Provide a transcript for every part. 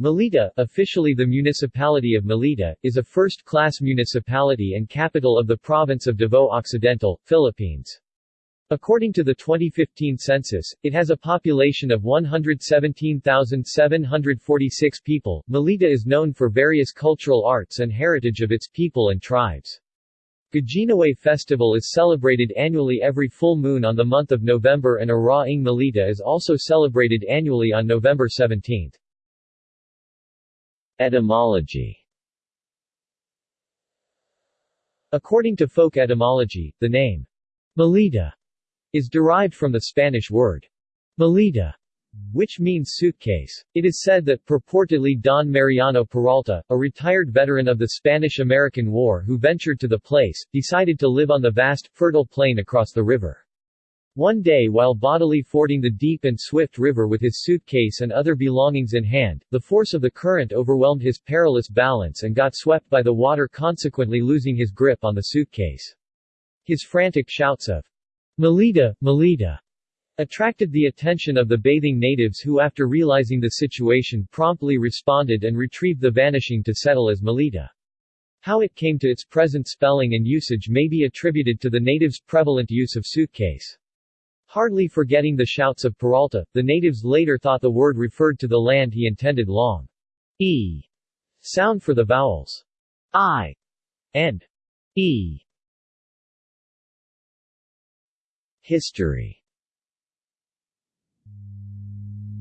Malita, officially the municipality of Malita, is a first-class municipality and capital of the province of Davao Occidental, Philippines. According to the 2015 census, it has a population of 117,746 people. Malita is known for various cultural arts and heritage of its people and tribes. Gajinawe Festival is celebrated annually every full moon on the month of November and Araw ng Malita is also celebrated annually on November 17. Etymology According to folk etymology, the name Malita is derived from the Spanish word maleta, which means suitcase. It is said that purportedly Don Mariano Peralta, a retired veteran of the Spanish-American War who ventured to the place, decided to live on the vast, fertile plain across the river. One day while bodily fording the deep and swift river with his suitcase and other belongings in hand, the force of the current overwhelmed his perilous balance and got swept by the water consequently losing his grip on the suitcase. His frantic shouts of, Maleta, Maleta, attracted the attention of the bathing natives who after realizing the situation promptly responded and retrieved the vanishing to settle as Malita. How it came to its present spelling and usage may be attributed to the natives' prevalent use of suitcase. Hardly forgetting the shouts of Peralta, the natives later thought the word referred to the land he intended long e sound for the vowels i and e. History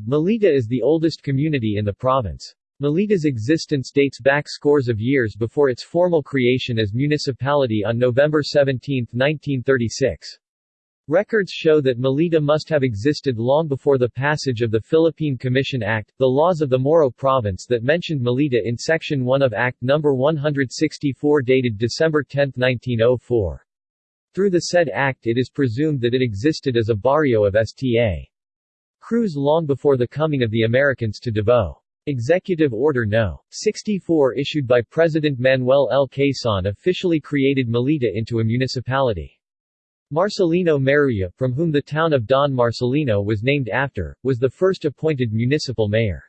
Malita is the oldest community in the province. Malita's existence dates back scores of years before its formal creation as municipality on November 17, 1936. Records show that Malita must have existed long before the passage of the Philippine Commission Act, the laws of the Moro Province that mentioned Malita in Section 1 of Act No. 164 dated December 10, 1904. Through the said act it is presumed that it existed as a barrio of Sta. Cruz long before the coming of the Americans to Davao. Executive Order No. 64 issued by President Manuel L. Quezon officially created Malita into a municipality. Marcelino Maruya, from whom the town of Don Marcelino was named after, was the first appointed municipal mayor.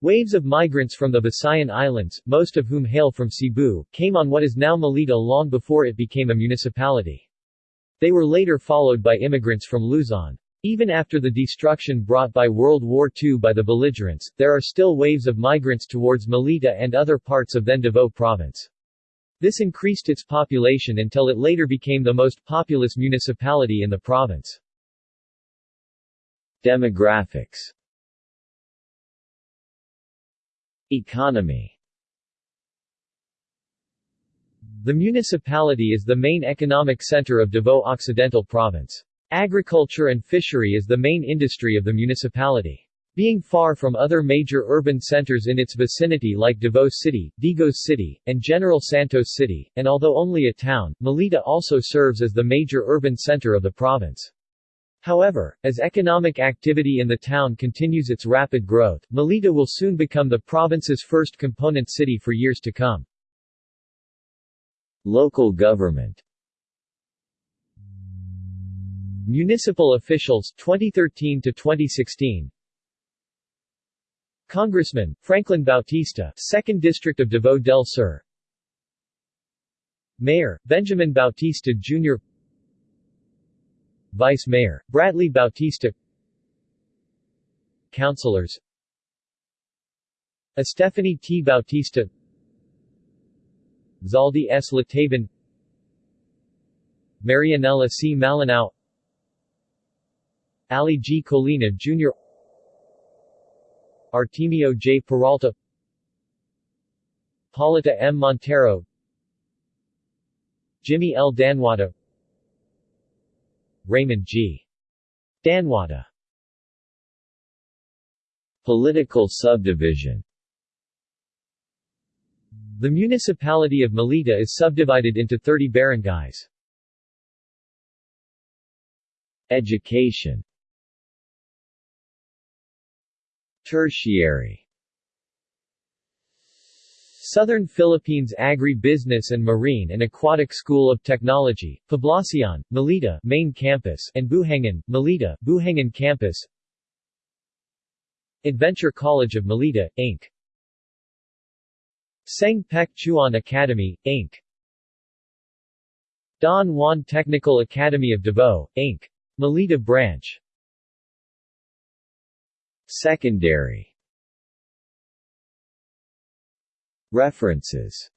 Waves of migrants from the Visayan Islands, most of whom hail from Cebu, came on what is now Malita long before it became a municipality. They were later followed by immigrants from Luzon. Even after the destruction brought by World War II by the belligerents, there are still waves of migrants towards Malita and other parts of then Davao province. This increased its population until it later became the most populous municipality in the province. Demographics Economy The municipality is the main economic center of Davao Occidental Province. Agriculture and fishery is the main industry of the municipality. Being far from other major urban centers in its vicinity like Davao City, Digos City, and General Santos City, and although only a town, Malita also serves as the major urban center of the province. However, as economic activity in the town continues its rapid growth, Malita will soon become the province's first component city for years to come. Local government Municipal officials 2013 to 2016 Congressman, Franklin Bautista, 2nd District of Davao del Sur Mayor, Benjamin Bautista Jr. Vice Mayor, Bradley Bautista Councilors Estefany T. Bautista Zaldi S. Lataban Marianela C. Malinao Ali G. Colina Jr. Artemio J. Peralta Paulita M. Montero Jimmy L. Danwada Raymond G. Danwada Political subdivision The municipality of Malita is subdivided into 30 barangays. Education Tertiary Southern Philippines Agri-Business and Marine and Aquatic School of Technology, Poblacion, Malita Main Campus and Buhangan, Malita Buhangan Campus Adventure College of Malita, Inc. Seng Pek Chuan Academy, Inc. Don Juan Technical Academy of Davao, Inc. Malita Branch Secondary. References.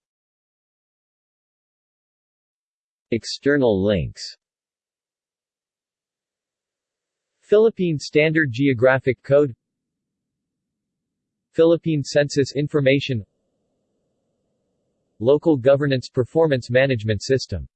External links. Philippine Standard Geographic Code. Philippine Census Information. Local Governance Performance Management System